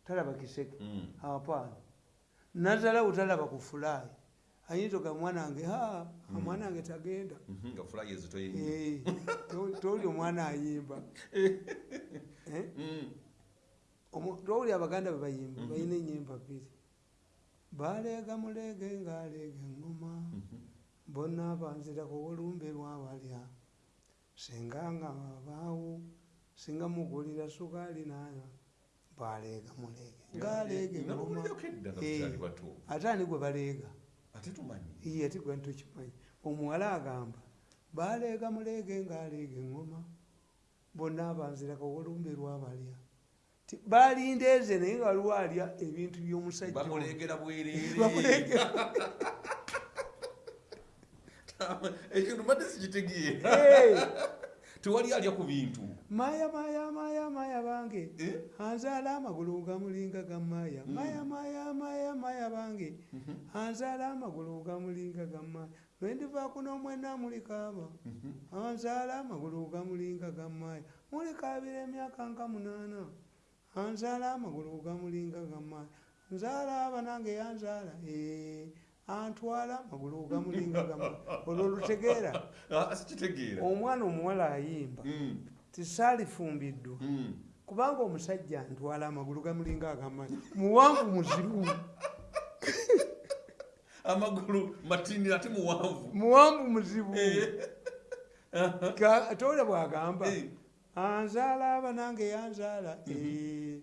Talaba kiseke. Mm. apaana nazalawo talaba ku fulaayi ayinza oga mwana wange ha omwana wange tagenda. Mhm, ezitoyenye Eh, to- toli omwana ayimba. *laughs* Eh? Omu- towuli abaganda bwe bayimba balina enyimba bbiri baleega muleege ngaaleega eŋŋoma bonna banzirako olumbe lwabalya singa nga babaawo singa mugulira sukaali nanywa baleega muleege ngaaleega eŋŋoma ate ani gwe baleega iye ati gwe ntukimanyi. Omuwala agamba baleega muleege ngaaleega eŋŋoma bonna abanzirako olumbe lwabalya Ti- balinda eze naye nga waliwo alya ebintu by'omusajja ono. bamuleegera bwereere ekintu mbadde sikitegeera *laughs* tewali alya ku bintu. Maya maya maya maya bange. Eh? anzaala amagulu gamulinga gamaya maya maya maya maya bange. Anzaala amagulu gamulinga gamaya lwendivaako n'omwena mulikaaba anzaala amagulu gamulinga gamaya mulikaabira emyaka nka munaana anzaala amagulu gamulinga gamaya nzaala aba nange yanzaala Eh, antwala amagulu gamulinga gamaya olwo lutegeera *laughs* Ah, omwana omuwala ayimba. Mm, tisaalifumbiddwa mm. kubanga omusajja ntwala amagulu gamulinga agamanyi muwanvu muzibu. *laughs* Amagulu matini ate muwanvu. Muwanvu muzibu. Eh, Ka- towulira bwagamba. Eh. Anzaala aba nange yanzaala Eh,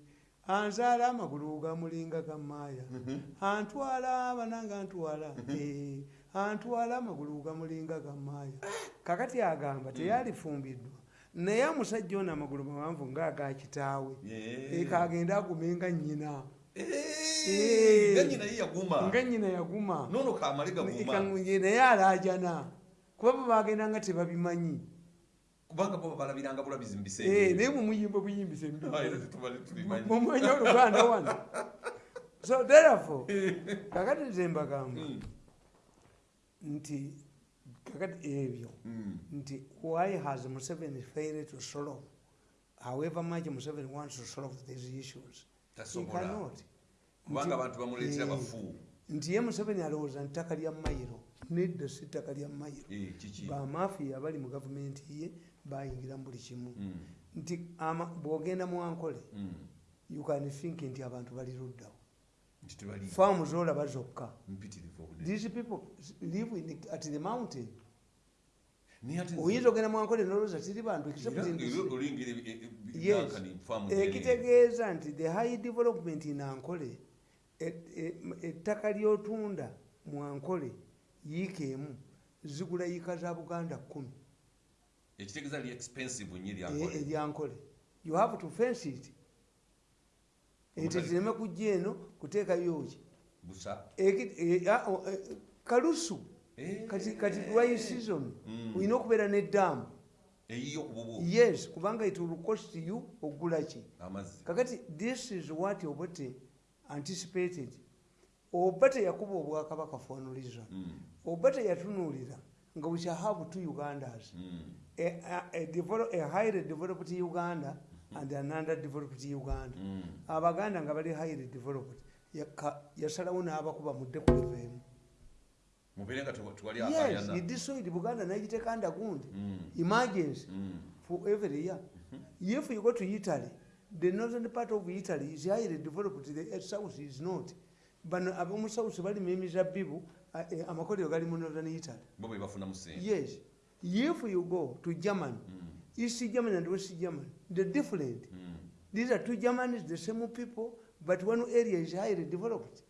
anzaala amagulu gamulinga gamaaya antwala aba nange antwala Eh, antwala amagulu gamulinga gamaaya kakati agamba teyalifumbiddwa naye omusajja ono amagulu mawanvu ngaaga kitaawe Yeah. ekagenda agumenga nnyina. Eh, nga nnyina yaguma. naye alaajana. Kuba bo bagenda nga tebabimanyi kubanga bo balabiranga bulabizi mu Eh, biseera naye mumuyimba buyimbisa Ah, era tetubale tubimanyi mumanya oluganda wano. So therefore *laughs* kakati nze mbagamba Mm, nti kakati ebyo mm. nti why has museveni failed to solve however much museveni wants to solve these issues? He cannot. Kubanga abantu bamuleetera Eh, bafu nti ye museveni alowooza nti ttaka lya mayiro nedda si ttaka lya mayiro. Eh, bamafiya abali mu gavumenti ye bayingira mu buli kimu. Mm, nti bw'ogenda mu ankole mm. you can think nti abantu bali luddawo. Faamu zolaba zokka. These people live in, at the mountain. Oyinza ogenda mu ankole nolowooza tiri bantu byankani faamu ziri- ekitegeeza nti the high development in ankole et- e- ettaka lyotunda mu ankole yiika emu zigula yiika za buganda kumi ekitegeeza li expensive nnyo e- eryankole you have to fence it. Ente zireme kujja eno kuteekayo ki busa. Eki- e- e- kalusu. Eh. kati dry season. Mm. olina okubeera eyiyo ku bubu. Yes kubanga it will cost you ogula ki? Amazzi. Kakati this is what obote anticipated. Oba teyakuba obwakabaka fonuliza Mm. oba teyatunuulira nga we shall have two ugandas Mm. A, a, develop, a highly developed uganda and an underdeveloped uganda. Mm. abaganda nga bali highly developed yasalawo n'abakuba mudde kuleveemu mubeere nga tewa- tewali yes he destroyed buganda nagiteeka ndagundi Mm. emergency Mm. for every year. If you go to italy the northern part of italy is highly developed the south is not. Bano ab'omu south balima emizabbibu uh, eh, amakolero gali mu northern italy. Yes if you go to germany Mm. east germany and west germany they're different Mm. these are two germanies the same people but one area is highly developed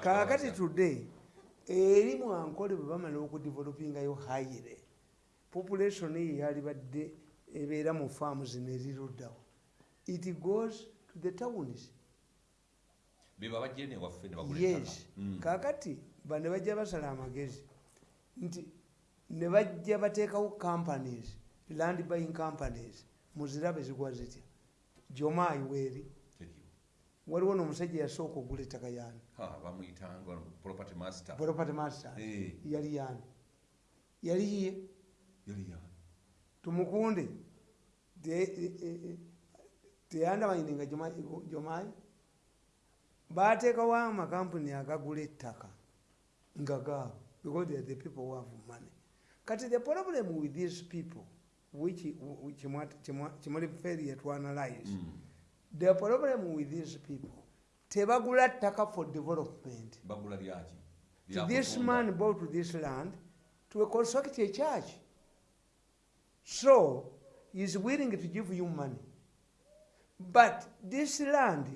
kakati today eri mwankole bwe bamala okudevelopingayo highly population eyo yalibadde ebeera mu faamu zino eriruddawo it goes to the towns be babajje ne waffe ne bagula yes. Mm. kakati bane bajja basala amagezi nti ne bajja bateekawo companies land buying companies muzirabe zigwa zitya? Jomaayi weeri. Waliwo n'omusajja yasooka okugula ettaka yaani? Property master. Eh. yali yaani? Yali ye? Yali ya tumukunde. E, teyandamanyininga jomayi bateekawo amakampuni agagula ettaka nga gaabo because they are the people who have money kati the problem with these people which which kimuli failure to analyze Mm. the problem with these people tebagula ttaka for development to this man bought this land to construct a church. So he's willing to give you money. But this land,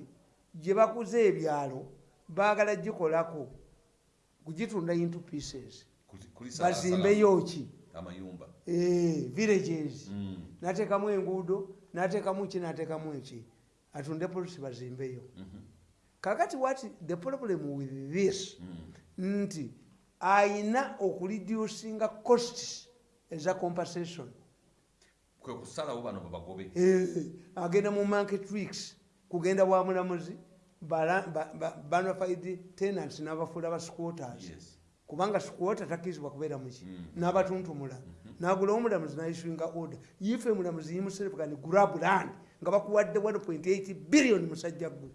gye bakuze ebyalo baagala gikolako kugitunda into pieces bazimbeyo ki amayumba Eh, villages Mm. nateekamu enguudo nateekamu ki nateekamu eki atunde polisi bazimbeyo Mhm. kakati what the problem with this Mm. nti ayina okureducinga costs eza compensation. Kwe kusalawo bano babagobe Eh, agenda mu market weeks kugenda wa mulamuzi banafide tenants n'abafuula ba squatters Yes. Kubanga squatter takkirizibwa kubeera muki Mm. n'abatuntumula. Nagulawo omulamuzi nayiswinga order. Ife mulamuzi can grab land nga bakuwadde 1.8 billion musajja gwe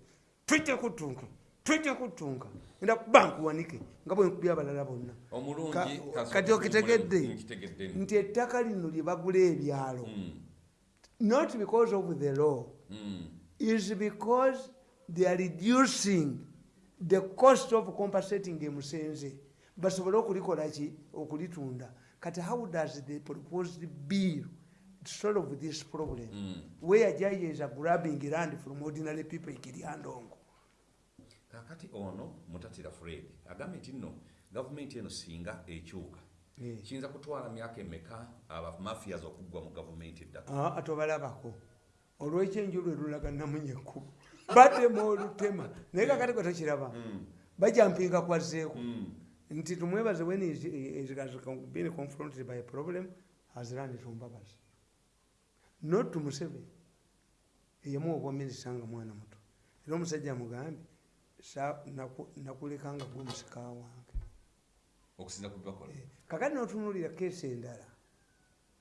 twite kutunka twite kutunka enda kubankuwanike nga bwenkubya abalala bonna. Kati okitegedde. nti ettaka lino lye bagula ebyalo. Mm. not because of the law. Mm. is because they are reducing the cost of compensating emusenze basobole okulikola ki? Okulitunda. Kati how does the proposed bill solve this problem? Mm. where are grabbing land from ordinary people ikiryandongo kakati ono mutatira fred agambye nti nno gavumenti eno singa ekyuka. Eh. kiyinza kutwala myaka emeka abamafias okuggwa mu gavumenti eddaka Ah, atobalabako olwekyenju lwe lulaga namunyekku batema olutema. Naye kakati kwe tokiraba. Mm. bajampinga kwazzeeko Mm. Nti tumwebaze when is, is, is being confronted by a problem has learned to mbabazi not to museveni eyemu obwaminisita nga mwana muto era omusajja amugambye "Sa- naku- nakulekanga gwe musika wange. Eh, kakati notunulira keesi endala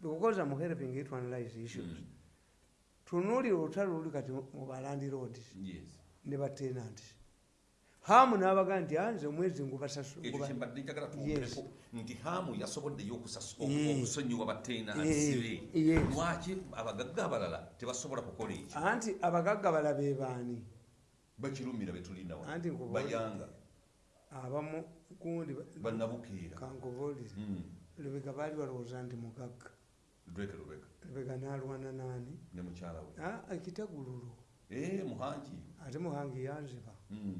because am helping to analyze issues. Mm. tunuulira olutalo luli kati mu balandi roads Yes. ne batenanti hamu n'abagaa nti anze omwezi ngubasasula ekyo kyembadde njagala Yes. twongereko nti haamu yasoboddeyo Eh. okusonyiwa bateena sibe yes. lwaki abagagga abalala tebasobola kukola ekyo? Anti abagagga bala be baani? Bakirumira betulinda wa Anti nkubuulire. bayanga. Abamu gundi bannabukeera. Kankubuulire Mm. lubega baali balowooza nti mugagga. Lubega nalwana naani? Ne mukyala we. Ah, ekitegululu Eh, muhangi. Ate muhangi yanziba. Mm.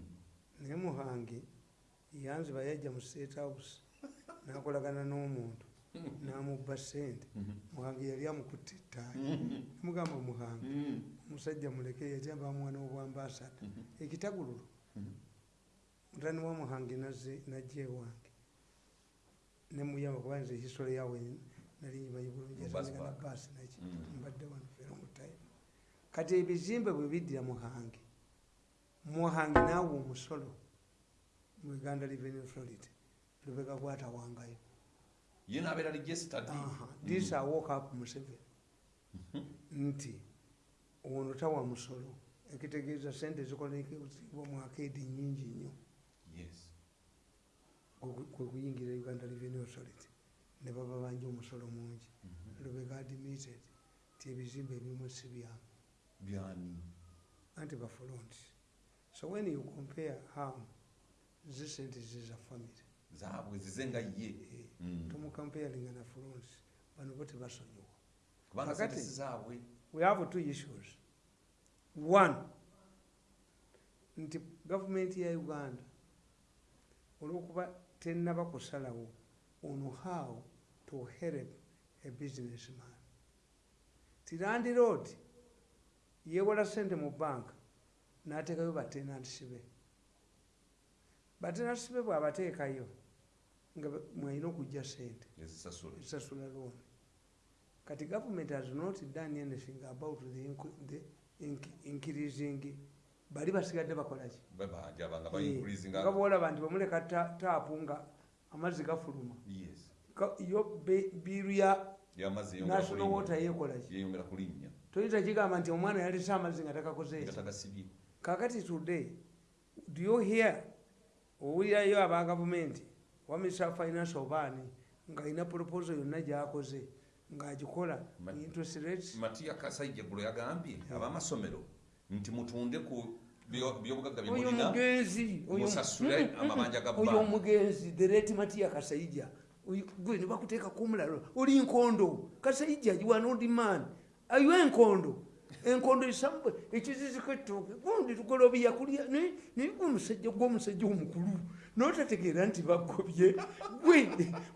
Naye muhangi yanziba yajja mu state house nakolagana n'omuntu namubba sente Mhm. muhangi yali amukutte ettaayi mugamba muhangi Mm. omusajja muleke yati abamwana obwambasada ekitagululu Mhm. mutani wa muhangi nazze najja ewange nemuyamba kuba nze hisole yawe nali nyimanyi bulungi atangana park. baasi naki mbadde wano fera mutayimu kati ebizimbe bwe biddira muhangi muhangi naawe omusolo mu uganda revenue authority lubega gwatawangayo ye nabeera registered. This I woke up Museveni. Nti ono tawa musolo ekitegeeza sente zikolekebwa mu akeedi nyingi nnyo. Yes. Kwe kwe kuyingira uganda revenue authority ne baba banja omusolo mungi. Lubega admitted ti ebizimbe ebimu si byamu anti bafulonti so when you compare how zi sente ziza family zaabwe zize nga ye. Mm. tomucomparinga na fulonti bano bo tebasonyiwa Kakati- zaabwe. we have two issues. One nti gavumenti ya uganda olwokuba tenaba kusalawo on how to help a businessman. Ti landi road yewola sente mu banka n'ateekayo batenantisibe batenantisibe bw'abateekayo nga mwalina okujja sente esasula loan. Kati government has not done anything about the, inc- the inc- increasing. Bali basigadde bakolaki nga baincrisinga bwolaba nti bamuleka ta- taapu nga amazzi gafuluma. Yo biiru ya national water yekolaki kulinnya. Toyinza kigamba nti omwana yalese amazzi nga takakoze nga eki tagasibye kakati today do you hear? Owulirayo aba gavumenti wa minister of finance obaani ng'alina proposal yonna gyakoze. Ng'agikola interest rates? Matiya kasaija gulo yagambye abamasomero nti mutunde ku byo- byobugagga oyo byemulina mugenzi oyo- musasule mm, *laughs* amabanja ga oyo banka. omugenzi dereti matiya kasaija. Gwe nebakuteeka kumulalo oli nkondo. Kasaija giwanodiman ayo enkondo enkondo esambwe ekiziziko ettooke gundi tugolobiya kulya naye naye gwe omusajja gwomusajja omukulu. Notategeera nti bagobye. Gwe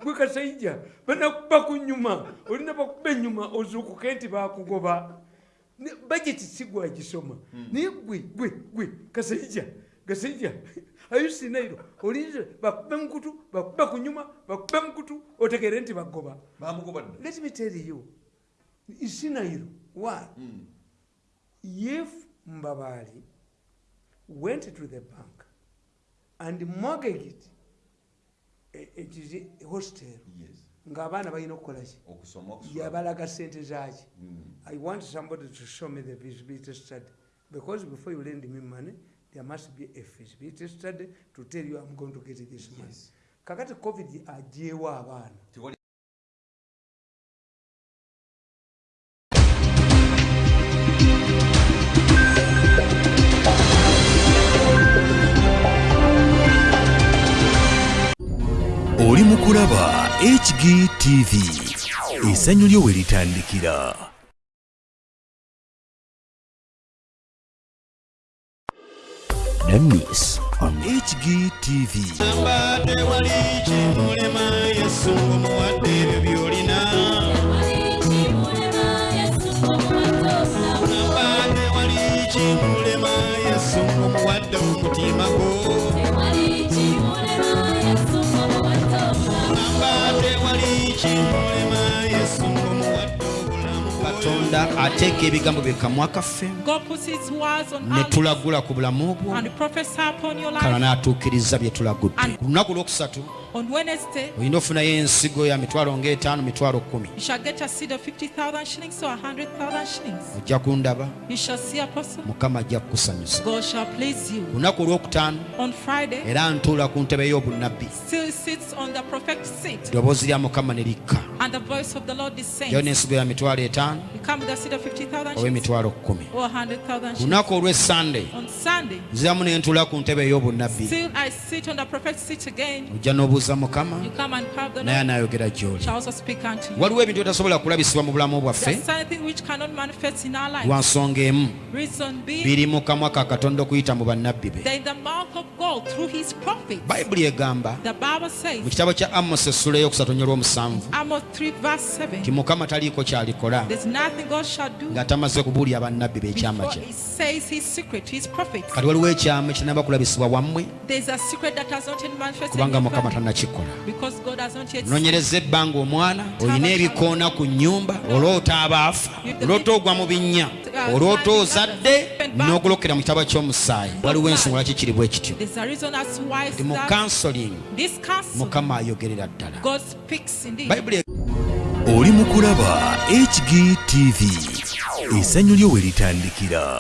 gwe kasaija banakuba ku nyuma olina bakuba enyuma ozuukuke nti bakugoba bajeti sigwagisoma naye gwe gwe gwe kasaija kasaija ayusinairo olinze bakube mukutu bakube ku nyuma bakube mukutu otegere nti bagoba. Let me tell you isinairo why? Mm. If mbabali went to the bank and mortgaged e- ekizi hostel yes ng'abaana balina okukolaki yabalaga sente zaki Mm. I want somebody to show me the feasibility study. Because before you lend me money, there must be a feasibility study to tell you I'm going to get this money. Yes. Kakati COVID abaana. Oli mu kulaba hgtv essanyu lyo we litandikira namis on hgtv Mbadde wali kimulema Yesu ng'omuwadde ebyo by'olina. Mbadde wali kimulema Yesu ng'omuwadde omutima gwo. Katonda ateeka ebigambo bye kamwa kaffe ne tulagula ku bulamu bwo kala n'atuukiriza bye tulagudde ku lunaku lwokusatu olina ofuna yo ensigo ya mitwalo ng'etano mitwalo kumi. ojja kundaba. Mukama ajja kukusanyusa. Lunaku olwokutaano era ntuula ku ntebe y'obunnabbi. eddoboozi lya mukama ne likka. Jayo n'ensigo ya mitwalo etaano oba emitwalo kkumi lunaku olw'essande nziramu ne ntuula ku ntebe ey'obunnabbi ojja n'obuzi n'obuuza mukama naye anaayogera gy'oli. Waliwo ebintu bitasobola kulabisibwa mu bulamu bwaffe? Lwa nsonga emu. Biri mu kamwa ka katonda okuyita mu bannabbi be. bayibuli egamba mu kitabo kya amosi essula ey'okusatu nnyo olw'omusanvu Amos 3 verse 7, ti mukama taliiko kyalikola nga tamaze kubuulya bannabbi be ekyama before kye kati waliwo ekyama ekinaba kulabisibwa wammwe? Kubanga mukama family tannakikola nonyereza ebbanga omwana olina ebikoona ku nnyumba olwota abaafa. Olwota ogwa mu binnya olwota ozadde back. n'ogolokera mu kitabo ky'omusaayi. Waliwo ensonga lwaki kiri bwe kityo. There's a reason as to why it's ndi mu that counseling. This castle, mukama ayogerera ddala. God speaks indeed. bayibuli oli mu kulaba hgtv essanyu lyo we litandikira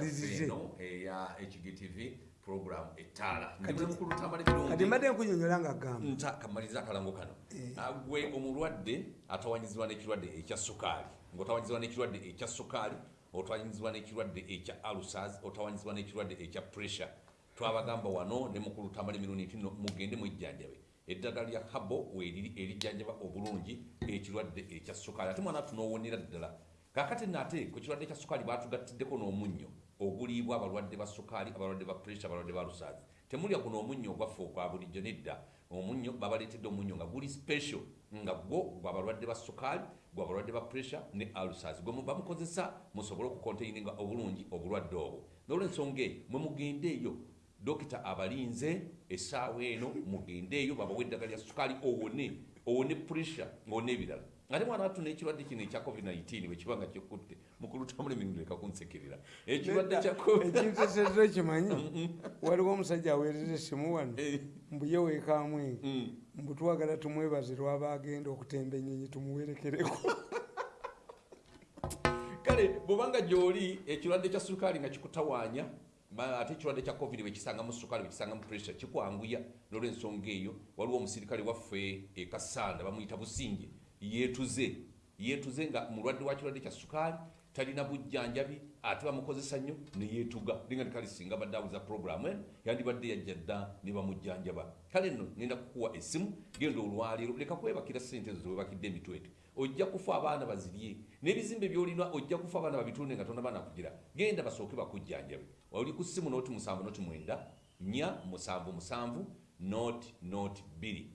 Tumalirize. eya hgtv program etaala Kati- mbadde nkunyonyola nga gamba. Kamaliriza akalango kano. Ah, gwe omulwadde atawanyizibwa n'ekirwadde ekya sukaali. Ng'otawanyizibwa n'ekirwadde ekya sukaali otawanyizibwa n'ekirwadde ekya alusas otawanyizibwa n'ekirwadde ekya pressure. Twabagamba wano ne mukulutambala emirundi nti no mugende mwejjanjabe. Eddagala lya habo weeriri erijjanjaba obulungi ekirwadde ekya sukaali. Ate mwana tunoowonera ddala. Kakati nate ku kirwadde kya sukaali batugattiddeko n'omunnyo oguliibwa abalwadde ba sukaali abalwadde ba pressure abalwadde ba lusazi. Temulya guno omunnyo ogwaffe okwa bulijjo nedda. Omunnyo babaleetedde omunnyo nga guli special nga gwo gwa balwadde ba sukaali gwa balwadde ba pressure ne alusas gwe muba mukozesa musobole okukonteininga obulungi obulwadde obwo. Nolwensonga eyo mwe mugendeeyo dokita abalinze essaawa eno mugendeeyo babawa eddagala lya sukaali owone owone pressure owone ebirala ate mwana watu n'ekirwadde kino ekya covid-19 bwekiba nga kikutte mukulutambula emirundi leka kunsekirira ekirwadde kya covid ekintu ekyetero kimanyi waliwo omusajja aweerera essimu wano? Mbu ye weekamwe mbu twagala tumwebaze lwaba agenda okutemba ennyonyi tumuwerekereko. Kale bwobanga gyoli ekirwadde kya sukaali nga kikutawaanya ate ekirwadde kya covid bwekisanga mu sukaali bwekisanga mu pressure kikwanguya nolwensonga eyo waliwo omusirikale waffe ekasanda bamuyita businge yeetuze yeetuze nga mulwadde wa kirwadde kya sukaali talina bujjanjabi ate bamukozesa nnyo neyeetuga linga tikali singa badde abuza programu eno yandibadde yajja dda ne bamujjanjaba. Kale nno ngenda kukuwa essimu genda olwaleero leka kwebakira sente ezo zewebakidde emitwetwe ojja kufa abaana bazirye n'ebizimbe byolina ojja kufa abaana babitunde nga tonaba nakugira genda basooke bakujjanjabe. Oli ku ssimu noti musanvu noti mwenda nya musanvu musanvu noti noti bbiri.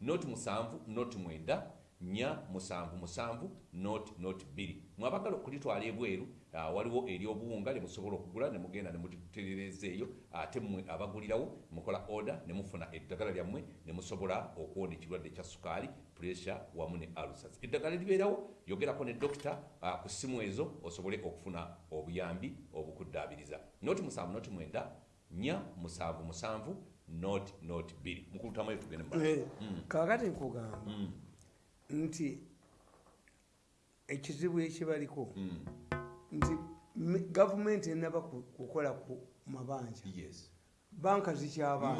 Noti musanvu noti mwenda nya musanvu musanvu noti noti bbiri mwabagala okulitwala ebweru ah, waliwo eri obuwunga lyemusobola okugula nemugenda nemuterereza eyo ate mmwe abagulirawo mukola oda nemufuna eddagala lyammwe nemusobola okuwona ekirwadde kya sukaali pressure wamu ne alusas eddagala libeerawo yogerako ne dokita ah, ku ssimu ezo osobole okufuna obuyambi obukuddaabiriza. Noti musanvu noti mwenda nya musanvu musanvu noti noti bbiri mukulutamayo tugende mu maaso. Eh, kaakati nkugamba nti ekizibu ekibaliko nti me- gavumenti enaba ku- kukola ku mabanja. Banka zikyabanga